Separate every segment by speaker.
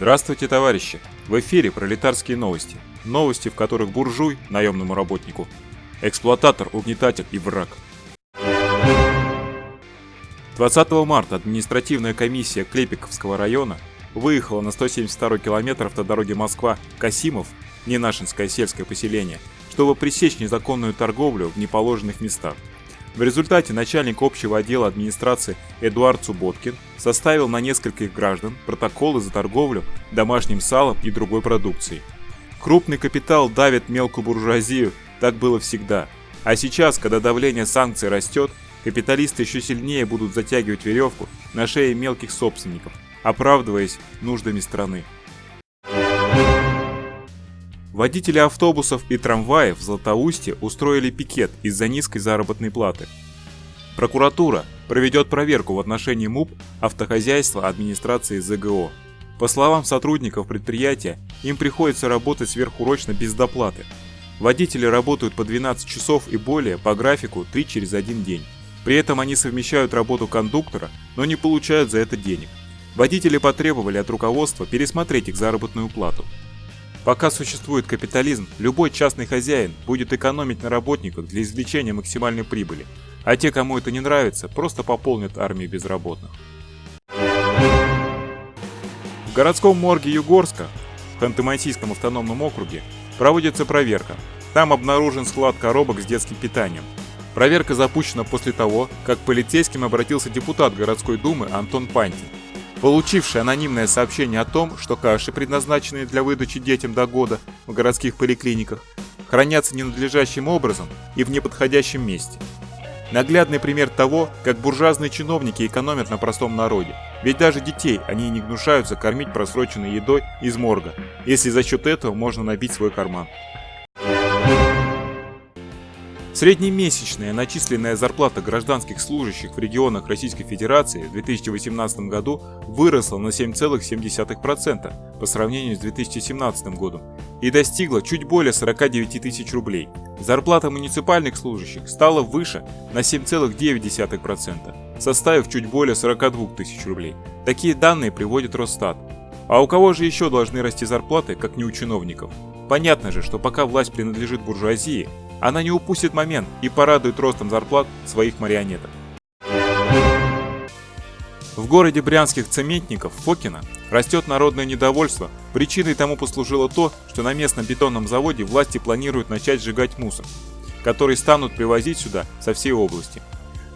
Speaker 1: Здравствуйте, товарищи! В эфире пролетарские новости. Новости, в которых буржуй, наемному работнику, эксплуататор, угнетатель и враг. 20 марта административная комиссия Клепиковского района выехала на 172 километр автодороги Москва-Касимов, Ненашинское сельское поселение, чтобы пресечь незаконную торговлю в неположенных местах. В результате начальник общего отдела администрации Эдуард Субботкин составил на нескольких граждан протоколы за торговлю домашним салом и другой продукцией. Крупный капитал давит мелкую буржуазию, так было всегда. А сейчас, когда давление санкций растет, капиталисты еще сильнее будут затягивать веревку на шее мелких собственников, оправдываясь нуждами страны. Водители автобусов и трамваев в Златоусте устроили пикет из-за низкой заработной платы. Прокуратура проведет проверку в отношении МУП автохозяйства администрации ЗГО. По словам сотрудников предприятия, им приходится работать сверхурочно без доплаты. Водители работают по 12 часов и более по графику 3 через 1 день. При этом они совмещают работу кондуктора, но не получают за это денег. Водители потребовали от руководства пересмотреть их заработную плату. Пока существует капитализм, любой частный хозяин будет экономить на работниках для извлечения максимальной прибыли, а те, кому это не нравится, просто пополнят армию безработных. В городском морге Югорска, в Ханты-Мансийском автономном округе, проводится проверка. Там обнаружен склад коробок с детским питанием. Проверка запущена после того, как к полицейским обратился депутат городской думы Антон Пантин получивший анонимное сообщение о том, что каши, предназначенные для выдачи детям до года в городских поликлиниках, хранятся ненадлежащим образом и в неподходящем месте. Наглядный пример того, как буржуазные чиновники экономят на простом народе. Ведь даже детей они не гнушаются кормить просроченной едой из морга, если за счет этого можно набить свой карман. Среднемесячная начисленная зарплата гражданских служащих в регионах Российской Федерации в 2018 году выросла на 7,7% по сравнению с 2017 годом и достигла чуть более 49 тысяч рублей. Зарплата муниципальных служащих стала выше на 7,9%, составив чуть более 42 тысяч рублей. Такие данные приводит Росстат. А у кого же еще должны расти зарплаты, как не у чиновников? Понятно же, что пока власть принадлежит буржуазии, она не упустит момент и порадует ростом зарплат своих марионеток. В городе брянских цементников Фокина растет народное недовольство. Причиной тому послужило то, что на местном бетонном заводе власти планируют начать сжигать мусор, который станут привозить сюда со всей области.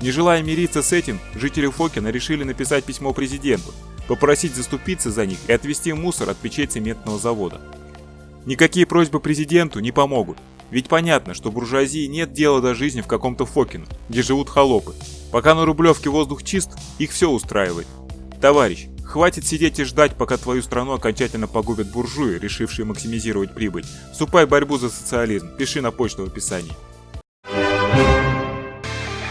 Speaker 1: Не желая мириться с этим, жители Фокина решили написать письмо президенту, попросить заступиться за них и отвезти мусор от печей цементного завода. Никакие просьбы президенту не помогут. Ведь понятно, что буржуазии нет дела до жизни в каком-то Фокино, где живут холопы. Пока на Рублевке воздух чист, их все устраивает. Товарищ, хватит сидеть и ждать, пока твою страну окончательно погубят буржуи, решившие максимизировать прибыль. Вступай в борьбу за социализм, пиши на почту в описании.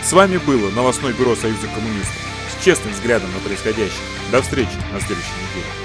Speaker 1: С вами было новостное бюро Союза коммунистов с честным взглядом на происходящее. До встречи на следующей неделе.